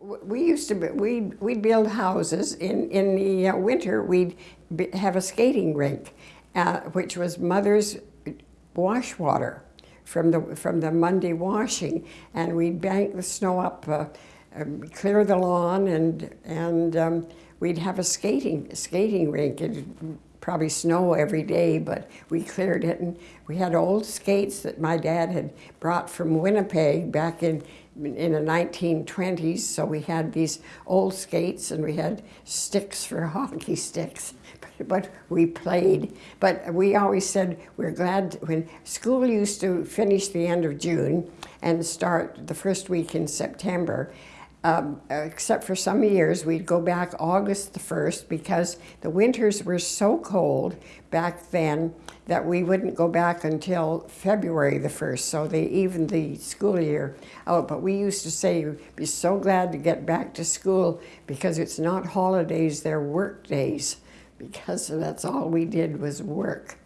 We used to, be- we'd, build houses. In, in the uh, winter, we'd have a skating rink, uh, which was mother's wash water from the, from the Monday washing. And we'd bank the snow up, uh, um, clear the lawn, and, and um, we'd have a skating, skating rink. It'd probably snow every day, but we cleared it. And we had old skates that my dad had brought from Winnipeg back in in the 1920s. So we had these old skates and we had sticks for hockey sticks. But we played. But we always said we're glad when school used to finish the end of June and start the first week in September. Um, except for some years, we'd go back August the 1st because the winters were so cold back then that we wouldn't go back until February the 1st. So they evened the school year out. But we used to say, we'd be so glad to get back to school because it's not holidays, they're work days. Because that's all we did was work.